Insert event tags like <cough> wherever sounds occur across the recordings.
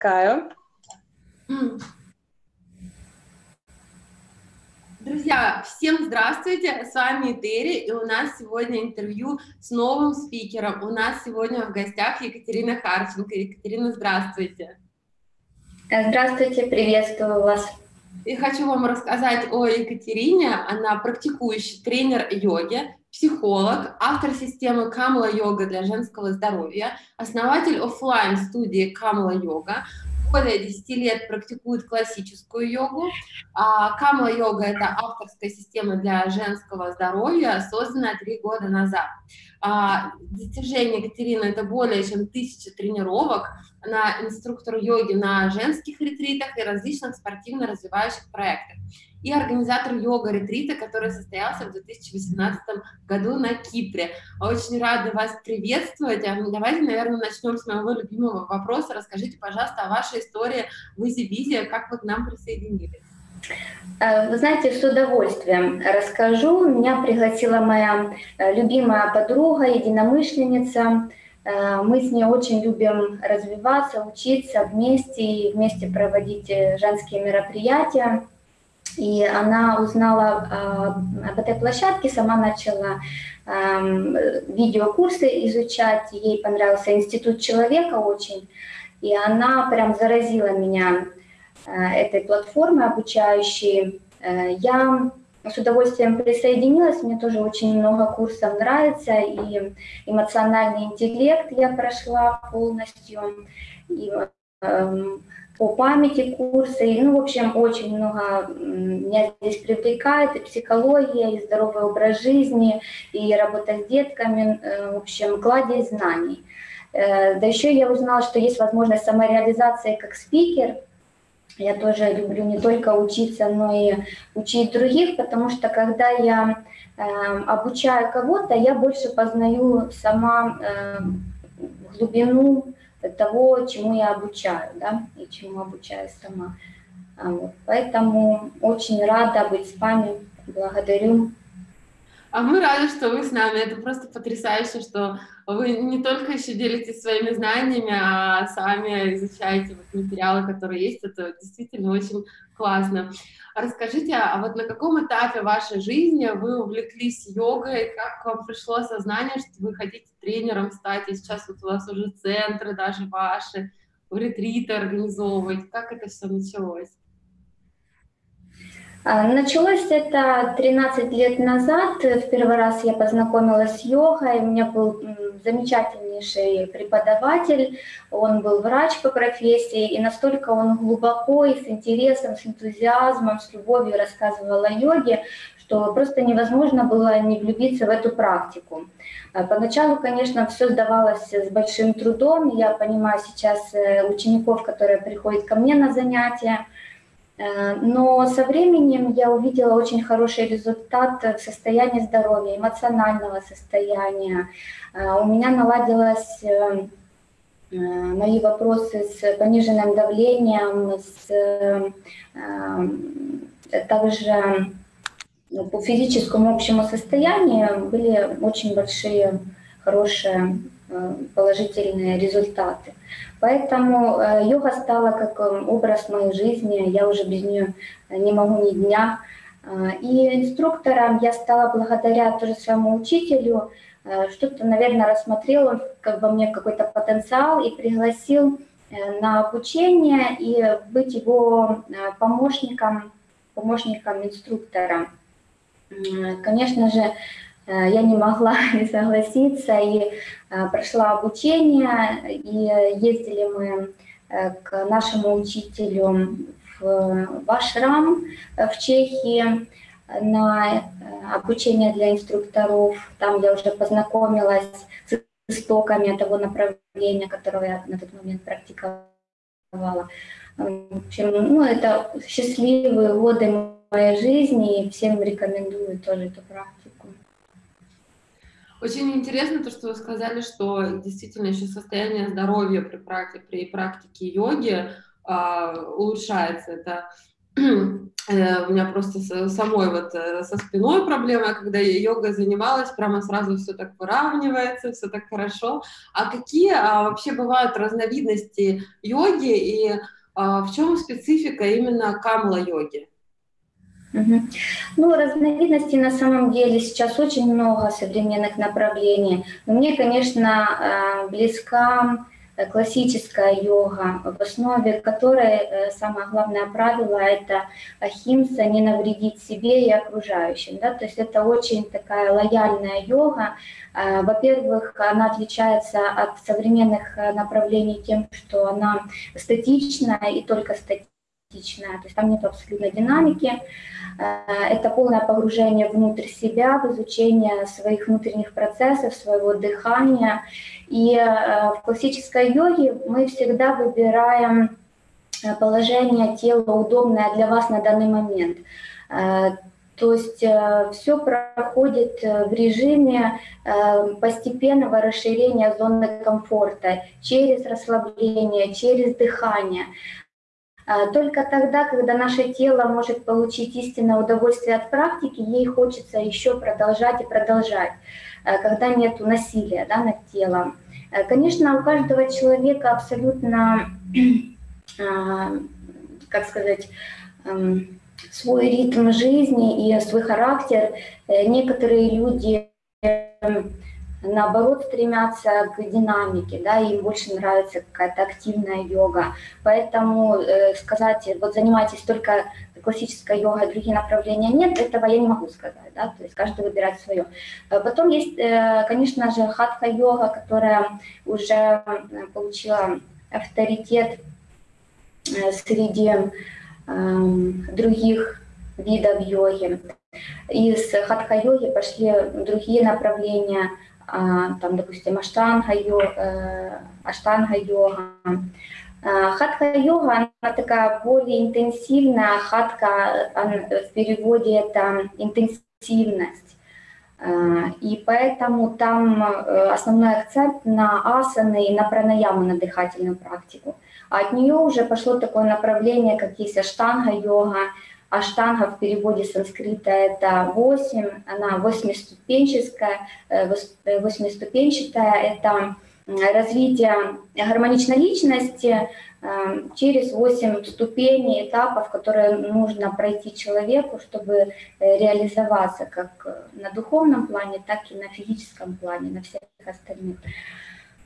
Каю. Друзья, всем здравствуйте, с вами Терри, и у нас сегодня интервью с новым спикером. У нас сегодня в гостях Екатерина Харченко. Екатерина, здравствуйте. Здравствуйте, приветствую вас. И хочу вам рассказать о Екатерине. Она практикующий тренер йоги, психолог, автор системы Камла Йога для женского здоровья, основатель офлайн студии Камла Йога, более 10 лет практикует классическую йогу. А Камла-йога – это авторская система для женского здоровья, созданная три года назад. А, достижение Екатерины – это более чем тысяча тренировок. Она инструктор йоги на женских ретритах и различных спортивно-развивающих проектах и организатор йога-ретрита, который состоялся в 2018 году на Кипре. Очень рада вас приветствовать. А, давайте, наверное, начнем с моего любимого вопроса. Расскажите, пожалуйста, о вашей истории в Изи как вы к нам присоединились. Э, вы знаете, с удовольствием расскажу. Меня пригласила моя э, любимая подруга, единомышленница. Э, мы с ней очень любим развиваться, учиться вместе и вместе проводить женские мероприятия. И она узнала об этой площадке, сама начала э, видеокурсы изучать, ей понравился институт человека очень, и она прям заразила меня этой платформой обучающей. Э, я с удовольствием присоединилась, мне тоже очень много курсов нравится, и эмоциональный интеллект я прошла полностью, и э, по памяти курсы. Ну, в общем, очень много меня здесь привлекает и психология, и здоровый образ жизни, и работа с детками, э, в общем, кладезь знаний. Э, да еще я узнала, что есть возможность самореализации как спикер. Я тоже люблю не только учиться, но и учить других, потому что когда я э, обучаю кого-то, я больше познаю сама глубину того, чему я обучаю, да, и чему обучаю сама. А вот. Поэтому очень рада быть с вами, благодарю. А мы рады, что вы с нами. Это просто потрясающе, что вы не только еще делитесь своими знаниями, а сами изучаете вот материалы, которые есть. Это действительно очень классно. Расскажите, а вот на каком этапе вашей жизни вы увлеклись йогой, как вам пришло осознание, что вы хотите тренером стать, и сейчас вот у вас уже центры даже ваши, ретриты организовывать, как это все началось? А, началось это 13 лет назад. В первый раз я познакомилась с йогой. У меня был замечательнейший преподаватель. Он был врач по профессии. И настолько он глубоко и с интересом, с энтузиазмом, с любовью рассказывал о йоге, что просто невозможно было не влюбиться в эту практику. А поначалу, конечно, все сдавалось с большим трудом. Я понимаю сейчас э, учеников, которые приходят ко мне на занятия, но со временем я увидела очень хороший результат в состоянии здоровья, эмоционального состояния. Э, у меня наладилось э, мои вопросы с пониженным давлением, с, также по физическому общему состоянию были очень большие, хорошие положительные результаты. Поэтому э, йога стала как э, образ моей жизни, я уже без нее не могу ни дня. Э, и инструктором я стала благодаря тоже своему учителю, что-то, наверное, рассмотрел как бы мне какой-то потенциал и пригласил на обучение и быть его помощником, помощником инструктора. Конечно же, Э, я не могла <laughs> не согласиться и э, прошла обучение, и ездили мы э, к нашему учителю в Вашрам в Чехии на обучение для инструкторов. Там я уже познакомилась с истоками того направления, которое я на тот момент практиковала. В общем, ну, это счастливые годы моей жизни, и всем рекомендую тоже эту практику. Очень интересно то, что вы сказали, что действительно еще состояние здоровья при практике, при практике йоги э, улучшается. Это <clears throat> Э, у меня просто самой вот э, со спиной проблема, когда я йогой занималась, прямо сразу все так выравнивается, все так хорошо. А какие а, вообще бывают разновидности йоги и а, в чем специфика именно камла-йоги? Ну, разновидностей на самом деле сейчас очень много современных направлений. Но мне, конечно, э, близка Э, классическая йога, в основе которой э, самое главное правило – это ахимса, не навредить себе и окружающим. Да? То есть это очень такая лояльная йога. Во-первых, она отличается от современных направлений тем, что она статичная и только статичная, то есть там нет абсолютной динамики. Это полное погружение внутрь себя, в изучение своих внутренних процессов, своего дыхания и э, в классической йоге мы всегда выбираем э, положение тела удобное для вас на данный момент. Э, то есть все проходит в режиме постепенного расширения зоны комфорта через расслабление, через дыхание. Только тогда, когда наше тело может получить истинное удовольствие от практики, ей хочется еще продолжать и продолжать. Э, когда нет насилия да, над телом. Э, конечно, у каждого человека абсолютно, э, как сказать, эм, свой ритм жизни и свой характер. Некоторые люди эм, наоборот стремятся к динамике, да, им больше нравится какая-то активная йога. Поэтому э, сказать, вот занимайтесь только классической йогой, другие направления нет, этого я не могу сказать, да, то есть каждый выбирает свое. Э, потом есть, э, конечно же, хатха-йога, которая уже получила авторитет э, среди э, других видов йоги. Из хатха-йоги пошли другие направления – там, допустим, аштанга-йога, э, аштанга-йога. А, хатха-йога, она такая более интенсивная, хатка в переводе это интенсивность. А, и поэтому там э, основной акцент на асаны и на пранаяму, на дыхательную практику. А от нее уже пошло такое направление, как есть аштанга-йога, Аштанга в переводе санскрита это 8, она восьмиступенческая, э, э, восьмиступенчатая, это развитие гармоничной личности э, через 8 ступеней, этапов, которые нужно пройти человеку, чтобы реализоваться как на духовном плане, так и на физическом плане, на всех остальных.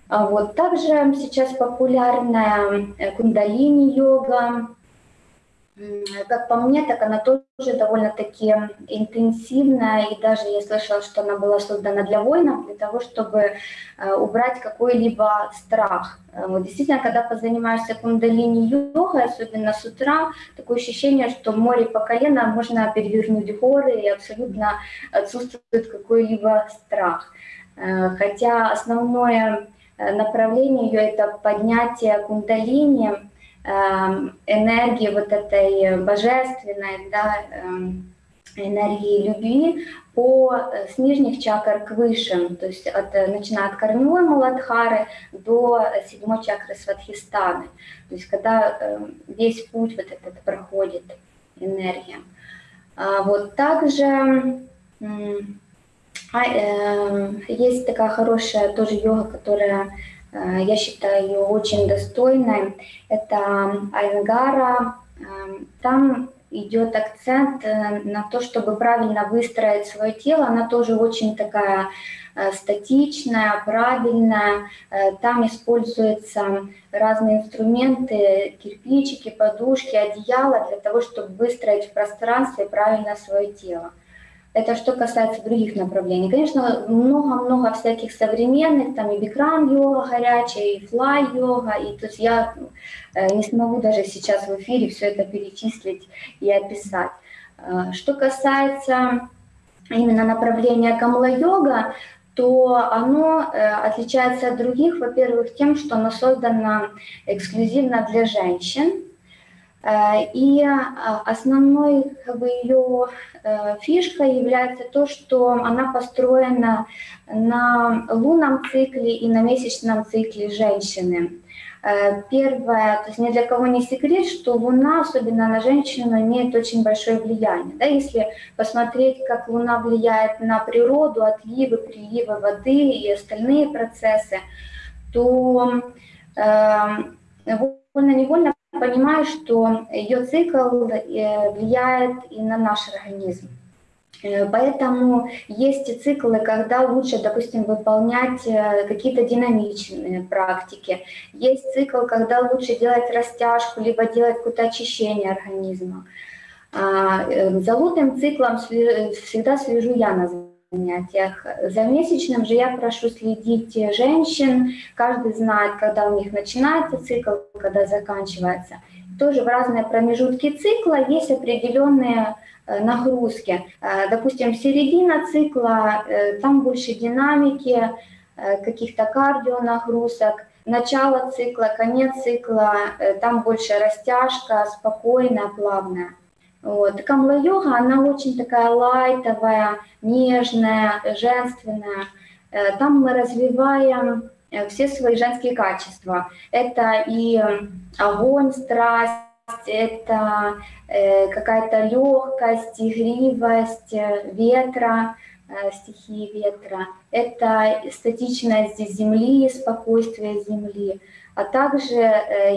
А вот. Также сейчас популярная кундалини-йога, как по мне, так она тоже довольно-таки интенсивная, и даже я слышала, что она была создана для воинов, для того, чтобы э, убрать какой-либо страх. Э, вот действительно, когда позанимаешься кундалини-йогой, особенно с утра, такое ощущение, что море по колено можно перевернуть горы, и абсолютно отсутствует какой-либо страх. Э, хотя основное направление ее – это поднятие кундалини – энергии вот этой божественной, да, эм, энергии любви по, э, с нижних чакр к высшим, то есть от, э, начиная от корневой Маладхары до седьмой чакры Сватхистаны. То есть когда эм, весь путь вот этот проходит энергия. А вот также а, э, есть такая хорошая тоже йога, которая Э, я считаю ее очень достойной. Это Айнгара. Эм, там идет акцент э, на то, чтобы правильно выстроить свое тело. Она тоже очень такая э, статичная, правильная. Там используются разные инструменты, кирпичики, подушки, одеяла для того, чтобы выстроить в пространстве правильно свое тело. Это что касается других направлений. Конечно, много-много всяких современных, там и бикрам-йога горячая, и флай-йога, и то есть я э, не смогу даже сейчас в эфире все это перечислить и описать. Э, что касается именно направления камла-йога, то оно э, отличается от других, во-первых, тем, что оно создано эксклюзивно для женщин, и основной как бы, ее Э, фишка является то, что она построена на лунном цикле и на месячном цикле женщины. Первое, то есть ни для кого не секрет, что Луна, особенно на женщину, имеет очень большое влияние. Да, если посмотреть, как Луна влияет на природу, отливы, приливы воды и остальные процессы, то э, вольно-невольно понимаю, что ее цикл э, влияет и на наш организм. Э, поэтому есть циклы, когда лучше, допустим, выполнять э, какие-то динамичные практики. Есть цикл, когда лучше делать растяжку, либо делать какое-то очищение организма. А, за лунным циклом всегда слежу я на занятиях. За месячным же я прошу следить женщин. Каждый знает, когда у них начинается цикл, когда заканчивается. Тоже в разные промежутки цикла есть определенные Э, нагрузки. Э, допустим, середина цикла, э, там больше динамики, каких-то кардионагрузок. Начало цикла, конец цикла, там больше растяжка, спокойная, плавная. Вот. Камла-йога, она очень такая лайтовая, нежная, женственная. Там мы развиваем все свои женские качества. Это и огонь, страсть, это э, какая-то легкость, игривость э, ветра, э, стихии ветра, это статичность земли, спокойствие земли, а также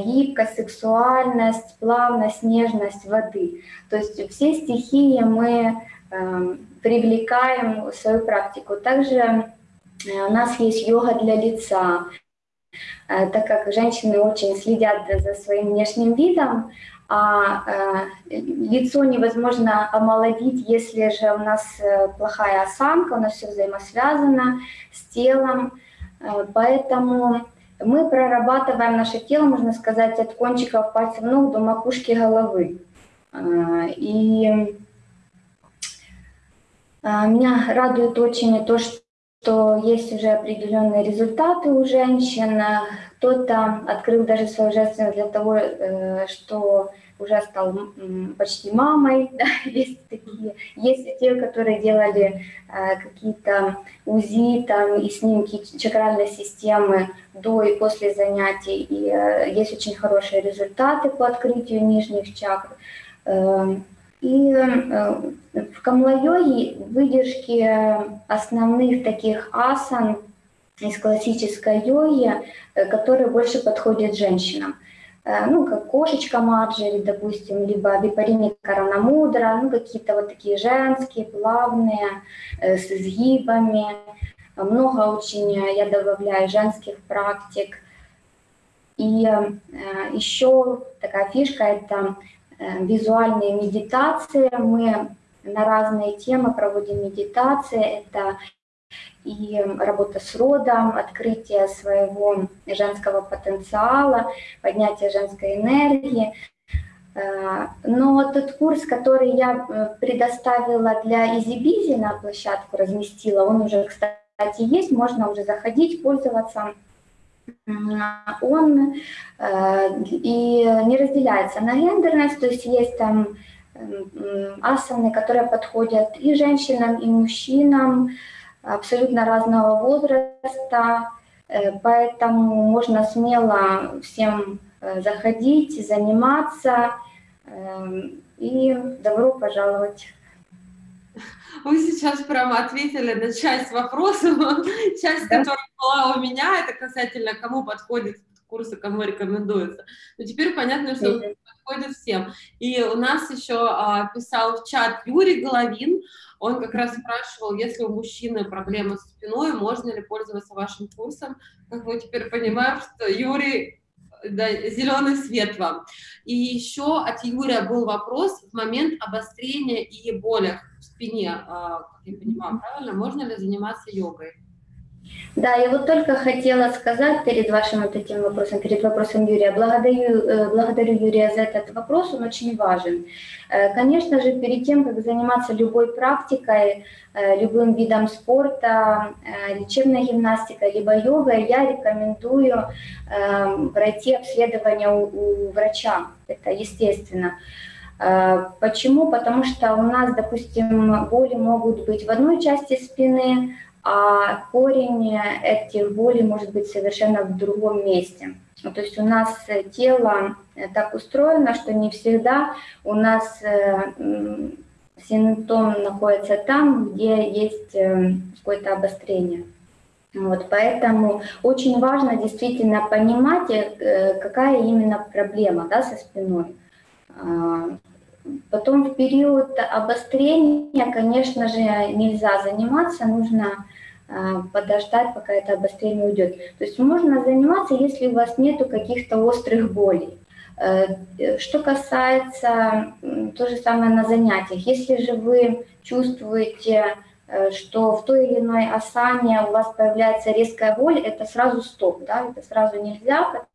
гибкость, сексуальность, плавность, нежность воды. То есть все стихии мы эм, привлекаем в свою практику. Также у нас есть йога для лица, Э, так как женщины очень следят за своим внешним видом, а э, лицо невозможно омолодить, если же у нас э, плохая осанка, у нас все взаимосвязано с телом, поэтому мы прорабатываем наше тело, можно сказать, от кончиков пальцев ног до макушки головы. И меня радует очень то, что что есть уже определенные результаты у женщин. Кто-то открыл даже свою женственность для того, э, что уже стал почти мамой, <laughs> да, есть такие. Есть те, которые делали э, какие-то УЗИ там, и снимки чакральной системы до и после занятий. И э, есть очень хорошие результаты по открытию нижних чакр. И э, в камлайоге выдержки основных таких асан из классической йоги, э, которые больше подходят женщинам. Э, ну, как кошечка Марджери, допустим, либо випарини Каранамудра, ну, какие-то вот такие женские, плавные, с изгибами. Много очень я добавляю женских практик. И еще такая фишка – это Э, визуальные медитации. Мы на разные темы проводим медитации. Это и работа с родом, открытие своего женского потенциала, поднятие женской энергии. Э, но тот курс, который я э, предоставила для Изибизи на площадку, разместила, он уже, кстати, есть, можно уже заходить, пользоваться он э, и не разделяется на гендерность, то есть есть там асаны, которые подходят и женщинам, и мужчинам абсолютно разного возраста, э, поэтому можно смело всем э, заходить, заниматься, и добро пожаловать. <laughs> Вы сейчас прямо ответили на часть вопросов, <laughs> часть, да? которая была у меня, это касательно кому подходит курсы, кому рекомендуется. Но теперь понятно, что mm подходит всем. И у нас еще а, писал в чат Юрий Головин, он как раз спрашивал, если у мужчины проблемы с спиной, можно ли пользоваться вашим курсом. Как мы теперь понимаем, что Юрий да, зеленый свет вам. И еще от Юрия был вопрос в момент обострения и болях спине, а, как я понимаю, правильно, можно ли заниматься йогой? Да, я вот только хотела сказать перед вашим вот этим вопросом, перед вопросом Юрия, благодарю, э, благодарю Юрия за этот вопрос, он очень важен. Э, конечно же, перед тем, как заниматься любой практикой, э, любым видом спорта, лечебной гимнастикой, либо йогой, я рекомендую пройти обследование у, у врача, это естественно. Почему? Потому что у нас, допустим, боли могут быть в одной части спины, а корень этих болей может быть совершенно в другом месте. То есть у нас тело так устроено, что не всегда у нас симптом находится там, где есть какое-то обострение. Вот, поэтому очень важно действительно понимать, какая именно проблема да, со спиной. А, потом в период обострения, конечно же, нельзя заниматься, нужно а, подождать, пока это обострение уйдет. То есть можно заниматься, если у вас нету каких-то острых болей. Э, что касается то же самое на занятиях, если же вы чувствуете, э, что в той или иной асане у вас появляется резкая боль, это сразу стоп, да, это сразу нельзя,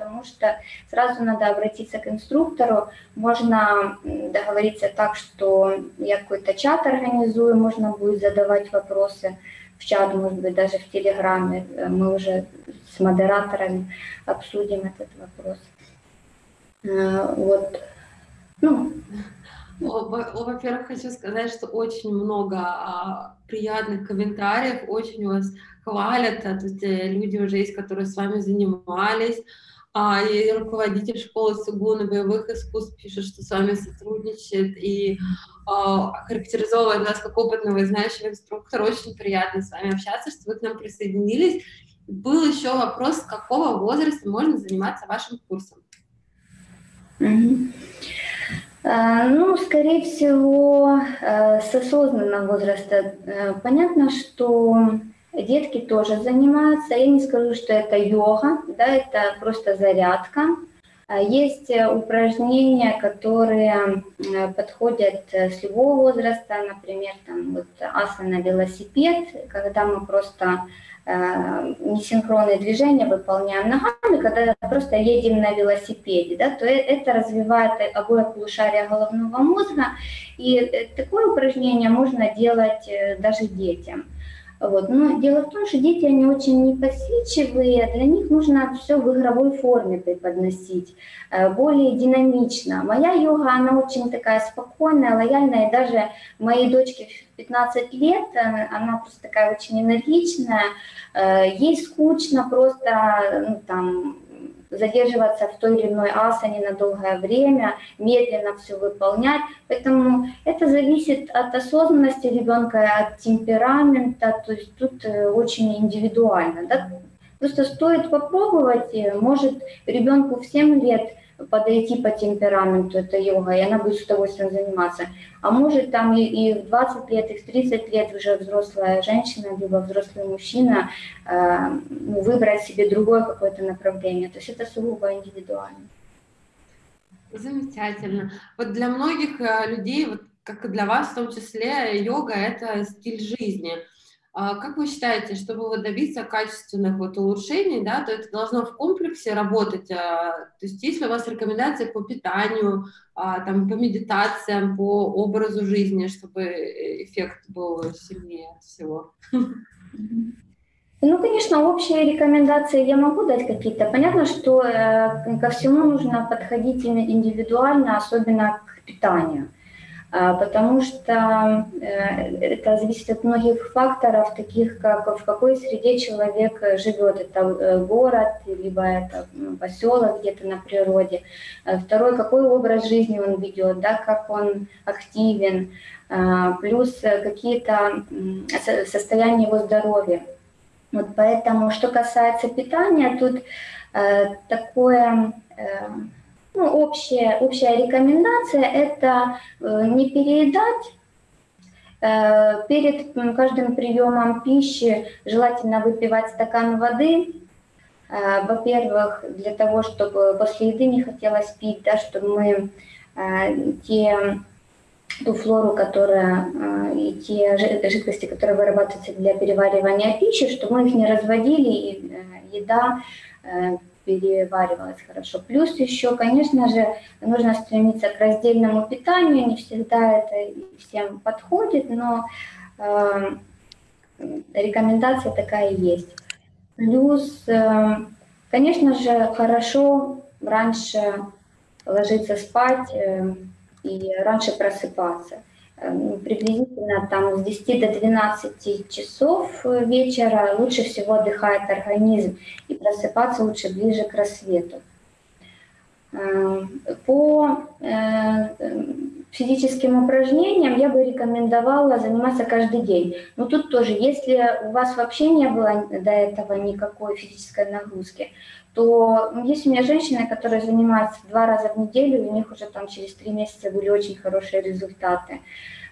потому что сразу надо обратиться к инструктору. Можно договориться так, что я какой-то чат организую, можно будет задавать вопросы в чат, может быть, даже в Телеграме. Мы уже с модераторами обсудим этот вопрос. Э, вот. Ну, во-первых, хочу сказать, что очень много а, приятных комментариев, очень вас хвалят, а, то есть э, люди уже есть, которые с вами занимались, а, и руководитель школы Сугуна боевых искусств пишет, что с вами сотрудничает и а, характеризовывает вас как опытного и знающего инструктора. Очень приятно с вами общаться, что вы к нам присоединились. Был еще вопрос, с какого возраста можно заниматься вашим курсом? Mm-hmm. Ну, скорее всего, э, с осознанного возраста. Э, понятно, что Детки тоже занимаются. Я не скажу, что это йога, да, это просто зарядка. А есть э, упражнения, которые э, подходят э, с любого возраста, например, там вот асана велосипед, когда мы просто э, несинхронные движения выполняем ногами, когда просто едем на велосипеде, да, то это развивает обои полушария головного мозга, и такое упражнение можно делать даже детям. Вот. Но дело в том, что дети, они очень непосидчивые, для них нужно все в игровой форме преподносить, э, более динамично. Моя йога, она очень такая спокойная, лояльная, и даже моей дочке в 15 лет, э, она просто такая очень энергичная, э, ей скучно просто, ну, там, задерживаться в той или иной асане на долгое время, медленно все выполнять. Поэтому это зависит от осознанности ребенка, от темперамента, то есть тут э, очень индивидуально. Да? Просто стоит попробовать, может ребенку в 7 лет подойти по темпераменту, это йога, и она будет с удовольствием заниматься. А может там и, и в 20 лет, и в 30 лет уже взрослая женщина, либо взрослый мужчина э, ну, выбрать себе другое какое-то направление. То есть это сугубо индивидуально. Замечательно. Вот для многих э, людей, вот как и для вас в том числе, йога – это стиль жизни – как вы считаете, чтобы вот добиться качественных вот улучшений, да, то это должно в комплексе работать? А, то есть есть ли у вас рекомендации по питанию, а, там, по медитациям, по образу жизни, чтобы эффект был сильнее всего? Ну, конечно, общие рекомендации я могу дать какие-то. Понятно, что э, ко всему нужно подходить индивидуально, особенно к питанию. А, потому что э, это зависит от многих факторов, таких как в какой среде человек живет. Это э, город, либо это ну, поселок где-то на природе. А второй, какой образ жизни он ведет, да, как он активен, а, плюс какие-то состояния его здоровья. Вот поэтому, что касается питания, тут э, такое ну, общая, общая рекомендация – это э, не переедать, э, Перед каждым приемом пищи желательно выпивать стакан воды. Э, во-первых, для того, чтобы после еды не хотелось пить, да, чтобы мы те, ту флору, которая, и те жидкости, которые вырабатываются для переваривания пищи, чтобы мы их не разводили, и еда переваривалось хорошо. Плюс еще, конечно же, нужно стремиться к раздельному питанию, не всегда это всем подходит, но э, рекомендация такая есть. Плюс, э, конечно же, хорошо раньше ложиться спать э, и раньше просыпаться. Ну, приблизительно там с 10 до 12 часов вечера лучше всего отдыхает организм, и просыпаться лучше ближе к рассвету. По физическим упражнениям я бы рекомендовала заниматься каждый день. Но тут тоже, если у вас вообще не было до этого никакой физической нагрузки, то есть у меня женщины, которые занимаются два раза в неделю, у них уже там через три месяца были очень хорошие результаты.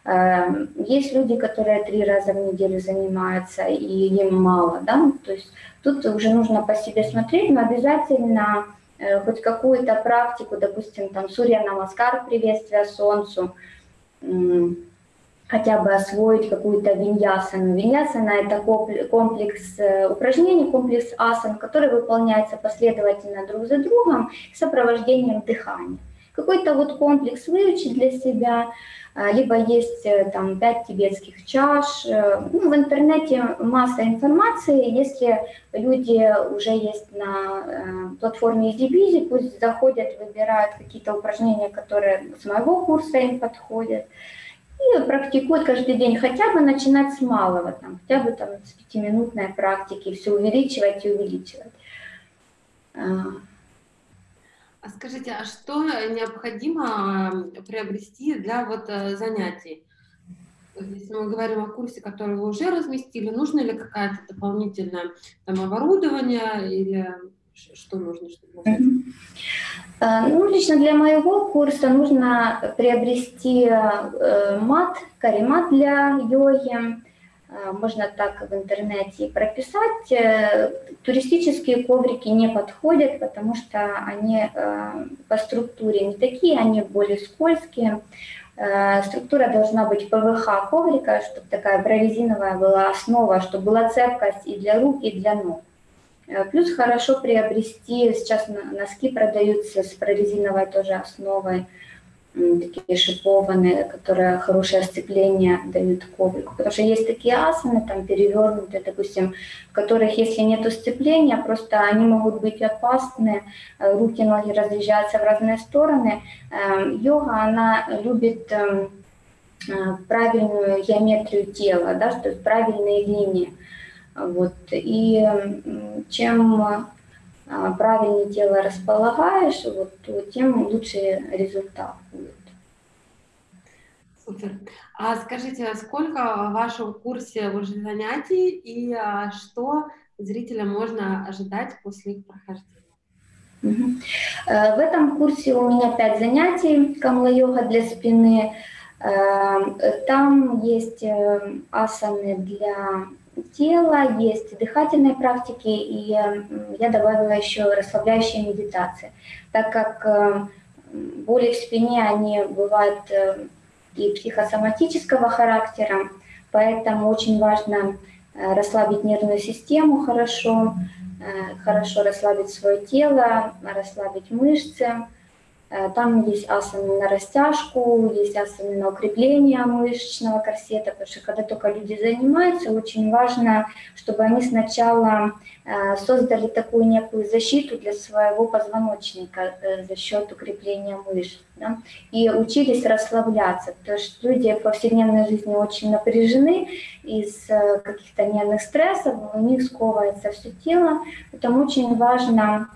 Эм, есть люди, которые три раза в неделю занимаются, и им мало, да, то есть тут уже нужно по себе смотреть, но обязательно хоть какую-то практику, допустим, там Сурья Намаскар, приветствие Солнцу, хотя бы освоить какую-то виньясану. Виньясана – это комплекс э, упражнений, комплекс асан, который выполняется последовательно друг за другом с сопровождением дыхания. Какой-то вот комплекс выучить для себя – а, либо есть э, там пять тибетских чаш. Э, ну, в интернете масса информации. Если люди уже есть на э, платформе EasyBizy, пусть заходят, выбирают какие-то упражнения, которые с моего курса им подходят, и практикуют каждый день, хотя бы начинать с малого, там, хотя бы там, с пятиминутной практики, все увеличивать и увеличивать. А, скажите, а что необходимо приобрести для вот э, занятий? Если мы говорим о курсе, который вы уже разместили, нужно ли какая-то дополнительное там, оборудование или что нужно, чтобы э, Ну, лично для моего курса нужно приобрести э, мат, каремат для йоги, Э, можно так в интернете прописать. Э, туристические коврики не подходят, потому что они э, по структуре не такие, они более скользкие. Структура должна быть ПВХ коврика, чтобы такая прорезиновая была основа, чтобы была цепкость и для рук, и для ног. Плюс хорошо приобрести, сейчас носки продаются с прорезиновой тоже основой, такие шипованные, которые хорошее сцепление дают коврику. Потому что есть такие асаны, там перевернутые, допустим, в которых, если нет сцепления, просто они могут быть опасны, э, руки, ноги разъезжаются в разные стороны. Эм, йога, она любит эм, э, правильную геометрию тела, да, то есть правильные линии. Вот. И чем правильнее тело располагаешь, вот, то тем лучше результат будет. Супер. А скажите, а сколько в вашем курсе уже занятий и а, что зрителям можно ожидать после их прохождения? Э, в этом курсе у меня пять занятий камла-йога для спины. Э, там есть э, асаны для тела, есть дыхательные практики, и я добавила еще расслабляющие медитации, так как э, боли в спине, они бывают э, и психосоматического характера, поэтому очень важно э, расслабить нервную систему хорошо, хорошо расслабить свое тело, расслабить мышцы, Э, там есть асаны на растяжку, есть асаны на укрепление мышечного корсета, потому что когда только люди занимаются, очень важно, чтобы они сначала э, создали такую некую защиту для своего позвоночника э, за счет укрепления мышц. Да? И учились расслабляться, потому что люди в повседневной жизни очень напряжены из каких-то нервных стрессов, у них сковывается все тело, поэтому очень важно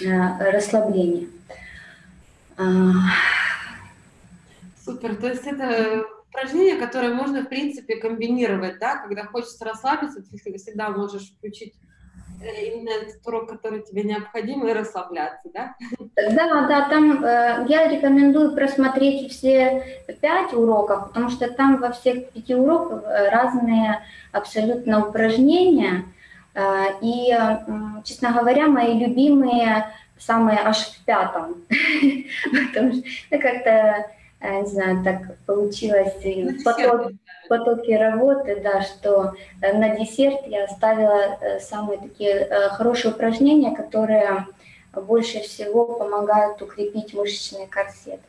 расслабление. Супер, то есть это упражнение, которое можно, в принципе, комбинировать, да, когда хочется расслабиться, ты всегда можешь включить э, именно этот урок, который тебе необходим, и расслабляться, да? Да, да, там э, я рекомендую просмотреть все пять уроков, потому что там во всех пяти уроках э, разные абсолютно упражнения, э, и, э, честно говоря, мои любимые самое аж в пятом, <laughs> потому что ну, как-то, э, не знаю, так получилось в поток, потоке работы, да, что э, на десерт я оставила э, самые такие хорошие упражнения, которые больше всего помогают укрепить мышечный корсет.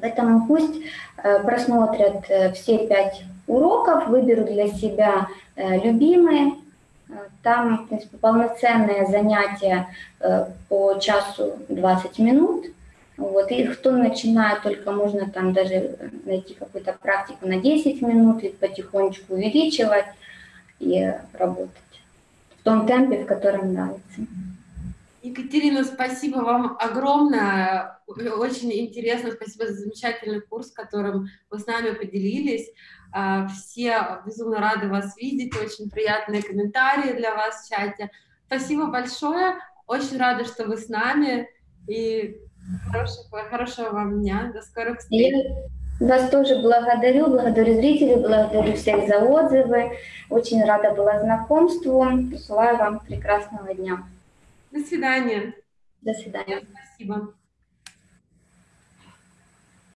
Поэтому пусть просмотрят все пять уроков, выберут для себя любимые, там, в принципе, полноценное занятие э, по часу 20 минут. Вот. И кто начинает, только можно там даже найти какую-то практику на 10 минут и потихонечку увеличивать и работать в том темпе, в котором нравится. Екатерина, спасибо вам огромное. Очень интересно. Спасибо за замечательный курс, которым вы с нами поделились. А, все безумно рады вас видеть. Очень приятные комментарии для вас в чате. Спасибо большое. Очень рада, что вы с нами. И хорошего, хорошего вам дня. До скорых встреч. Вас тоже благодарю, благодарю зрителей, благодарю всех за отзывы. Очень рада была знакомству. Желаю вам прекрасного дня. До свидания. До свидания. Спасибо.